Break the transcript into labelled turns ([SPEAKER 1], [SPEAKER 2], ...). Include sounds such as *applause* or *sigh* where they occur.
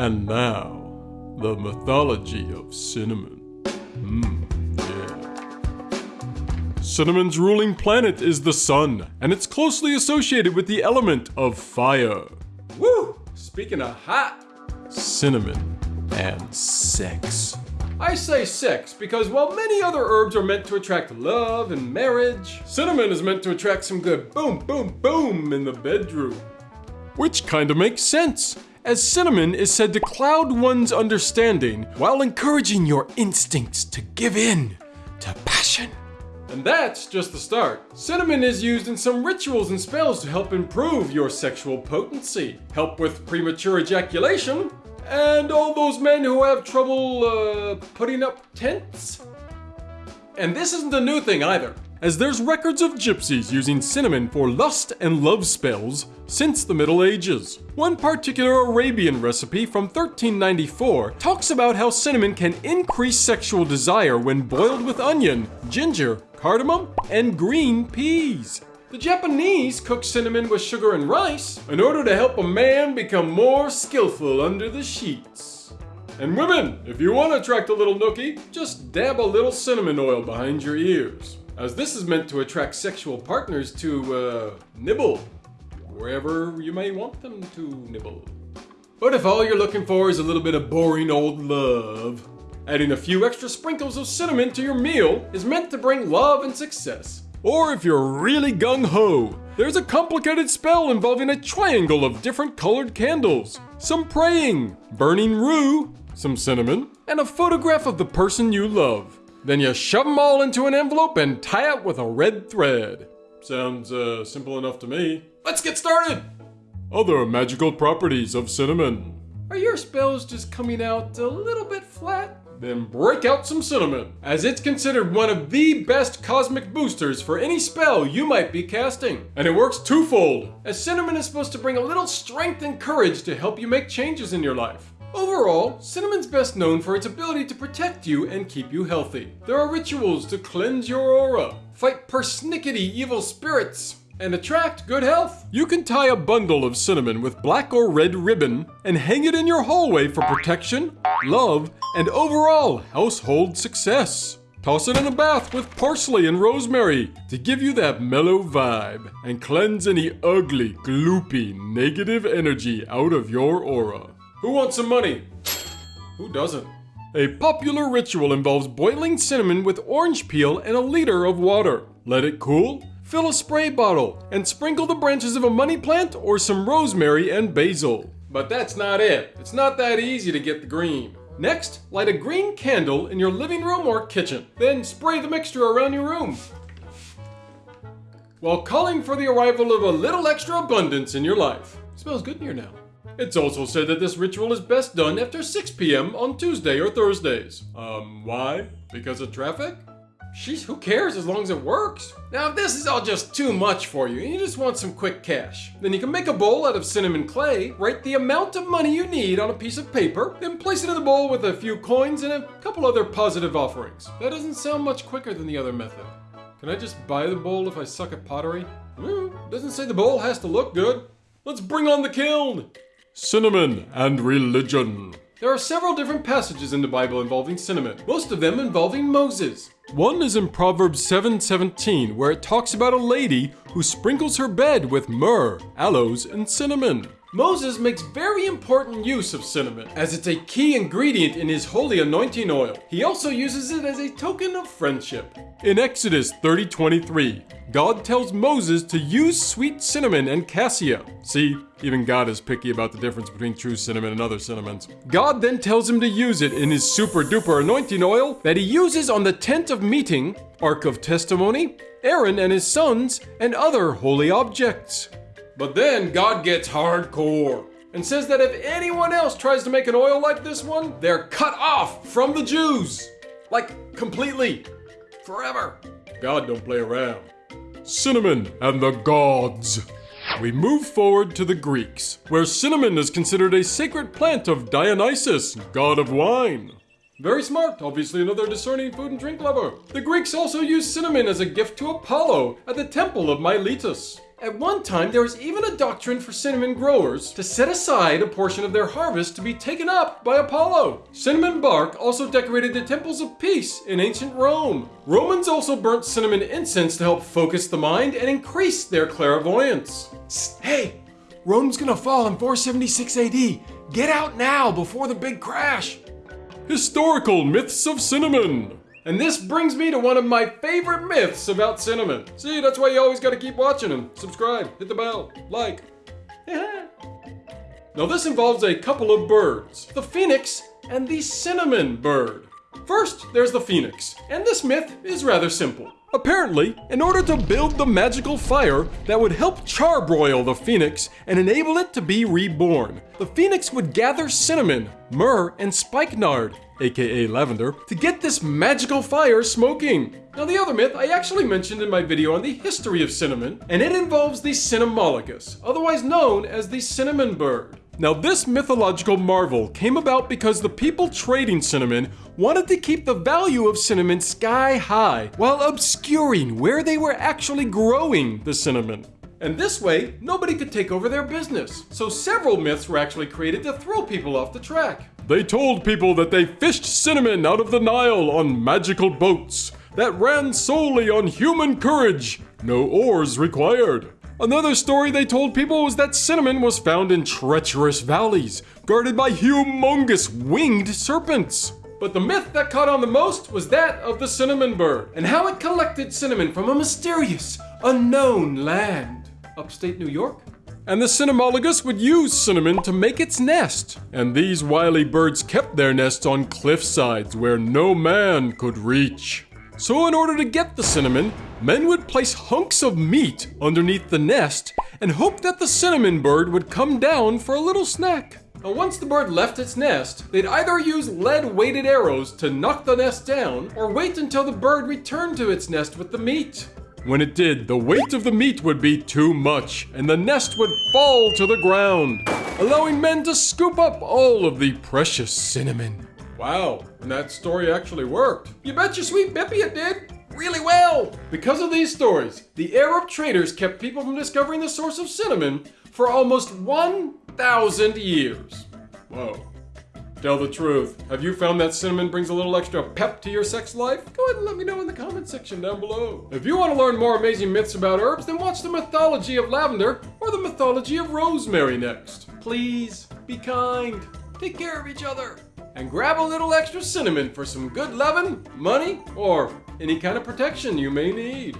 [SPEAKER 1] And now, the mythology of cinnamon. Mmm, yeah. Cinnamon's ruling planet is the sun, and it's closely associated with the element of fire.
[SPEAKER 2] Woo! Speaking of hot,
[SPEAKER 1] Cinnamon and sex.
[SPEAKER 2] I say sex because while many other herbs are meant to attract love and marriage, cinnamon is meant to attract some good boom, boom, boom in the bedroom.
[SPEAKER 1] Which kinda makes sense, as cinnamon is said to cloud one's understanding while encouraging your instincts to give in to passion.
[SPEAKER 2] And that's just the start. Cinnamon is used in some rituals and spells to help improve your sexual potency, help with premature ejaculation, and all those men who have trouble uh, putting up tents. And this isn't a new thing either.
[SPEAKER 1] As there's records of gypsies using cinnamon for lust and love spells since the Middle Ages. One particular Arabian recipe from 1394 talks about how cinnamon can increase sexual desire when boiled with onion, ginger, cardamom, and green peas.
[SPEAKER 2] The Japanese cook cinnamon with sugar and rice in order to help a man become more skillful under the sheets. And women, if you want to attract a little nookie, just dab a little cinnamon oil behind your ears, as this is meant to attract sexual partners to, uh, nibble wherever you may want them to nibble. But if all you're looking for is a little bit of boring old love, adding a few extra sprinkles of cinnamon to your meal is meant to bring love and success.
[SPEAKER 1] Or if you're really gung ho, there's a complicated spell involving a triangle of different colored candles, some praying, burning rue, some cinnamon, and a photograph of the person you love. Then you shove them all into an envelope and tie it with a red thread.
[SPEAKER 2] Sounds uh, simple enough to me. Let's get started!
[SPEAKER 1] Other magical properties of cinnamon.
[SPEAKER 2] Are your spells just coming out a little bit flat? Then break out some cinnamon, as it's considered one of the best cosmic boosters for any spell you might be casting. And it works twofold, as cinnamon is supposed to bring a little strength and courage to help you make changes in your life. Overall, cinnamon's best known for its ability to protect you and keep you healthy. There are rituals to cleanse your aura, fight persnickety evil spirits, and attract good health.
[SPEAKER 1] You can tie a bundle of cinnamon with black or red ribbon and hang it in your hallway for protection, love, and overall household success. Toss it in a bath with parsley and rosemary to give you that mellow vibe and cleanse any ugly, gloopy, negative energy out of your aura.
[SPEAKER 2] Who wants some money? Who doesn't?
[SPEAKER 1] A popular ritual involves boiling cinnamon with orange peel and a liter of water. Let it cool, fill a spray bottle, and sprinkle the branches of a money plant or some rosemary and basil.
[SPEAKER 2] But that's not it. It's not that easy to get the green. Next, light a green candle in your living room or kitchen. Then spray the mixture around your room. While calling for the arrival of a little extra abundance in your life. smells good in here now. It's also said that this ritual is best done after 6 p.m. on Tuesday or Thursdays. Um, why? Because of traffic? Sheesh, who cares as long as it works? Now, if this is all just too much for you and you just want some quick cash, then you can make a bowl out of cinnamon clay, write the amount of money you need on a piece of paper, then place it in the bowl with a few coins and a couple other positive offerings. That doesn't sound much quicker than the other method. Can I just buy the bowl if I suck at pottery? Hmm, doesn't say the bowl has to look good. Let's bring on the kiln!
[SPEAKER 1] Cinnamon and religion.
[SPEAKER 2] There are several different passages in the Bible involving cinnamon, most of them involving Moses.
[SPEAKER 1] One is in Proverbs 7:17 where it talks about a lady who sprinkles her bed with myrrh, aloes, and cinnamon.
[SPEAKER 2] Moses makes very important use of cinnamon, as it's a key ingredient in his holy anointing oil. He also uses it as a token of friendship.
[SPEAKER 1] In Exodus 30:23, God tells Moses to use sweet cinnamon and cassia. See, even God is picky about the difference between true cinnamon and other cinnamons. God then tells him to use it in his super duper anointing oil that he uses on the tent of meeting, ark of testimony, Aaron and his sons, and other holy objects.
[SPEAKER 2] But then God gets hardcore and says that if anyone else tries to make an oil like this one, they're cut off from the Jews. Like completely. Forever. God don't play around.
[SPEAKER 1] Cinnamon and the gods. We move forward to the Greeks, where cinnamon is considered a sacred plant of Dionysus, god of wine.
[SPEAKER 2] Very smart, obviously another discerning food and drink lover. The Greeks also used cinnamon as a gift to Apollo at the temple of Miletus. At one time, there was even a doctrine for cinnamon growers to set aside a portion of their harvest to be taken up by Apollo. Cinnamon bark also decorated the temples of peace in ancient Rome. Romans also burnt cinnamon incense to help focus the mind and increase their clairvoyance.
[SPEAKER 1] Hey, Rome's gonna fall in 476 AD. Get out now before the big crash. Historical myths of cinnamon.
[SPEAKER 2] And this brings me to one of my favorite myths about cinnamon. See, that's why you always gotta keep watching them. Subscribe, hit the bell, like. *laughs* now, this involves a couple of birds the phoenix and the cinnamon bird. First, there's the phoenix, and this myth is rather simple. Apparently, in order to build the magical fire that would help charbroil the phoenix and enable it to be reborn, the phoenix would gather cinnamon, myrrh, and spikenard, aka lavender, to get this magical fire smoking. Now, the other myth I actually mentioned in my video on the history of cinnamon, and it involves the Cinnamologus, otherwise known as the cinnamon bird. Now, this mythological marvel came about because the people trading cinnamon wanted to keep the value of cinnamon sky high while obscuring where they were actually growing the cinnamon. And this way, nobody could take over their business. So several myths were actually created to throw people off the track.
[SPEAKER 1] They told people that they fished cinnamon out of the Nile on magical boats that ran solely on human courage, no oars required. Another story they told people was that cinnamon was found in treacherous valleys, guarded by humongous winged serpents.
[SPEAKER 2] But the myth that caught on the most was that of the cinnamon bird, and how it collected cinnamon from a mysterious, unknown land. Upstate New York?
[SPEAKER 1] And the Cinnamologus would use cinnamon to make its nest. And these wily birds kept their nests on cliff sides where no man could reach. So, in order to get the cinnamon, men would place hunks of meat underneath the nest and hope that the cinnamon bird would come down for a little snack.
[SPEAKER 2] Now, once the bird left its nest, they'd either use lead weighted arrows to knock the nest down, or wait until the bird returned to its nest with the meat.
[SPEAKER 1] When it did, the weight of the meat would be too much, and the nest would fall to the ground, allowing men to scoop up all of the precious cinnamon.
[SPEAKER 2] Wow, and that story actually worked. You bet your sweet Bippy it did. Really well. Because of these stories, the Arab traders kept people from discovering the source of cinnamon for almost 1,000 years. Whoa. Tell the truth. Have you found that cinnamon brings a little extra pep to your sex life? Go ahead and let me know in the comment section down below. If you want to learn more amazing myths about herbs, then watch the mythology of lavender or the mythology of rosemary next. Please, be kind. Take care of each other and grab a little extra cinnamon for some good loving, money, or any kind of protection you may need.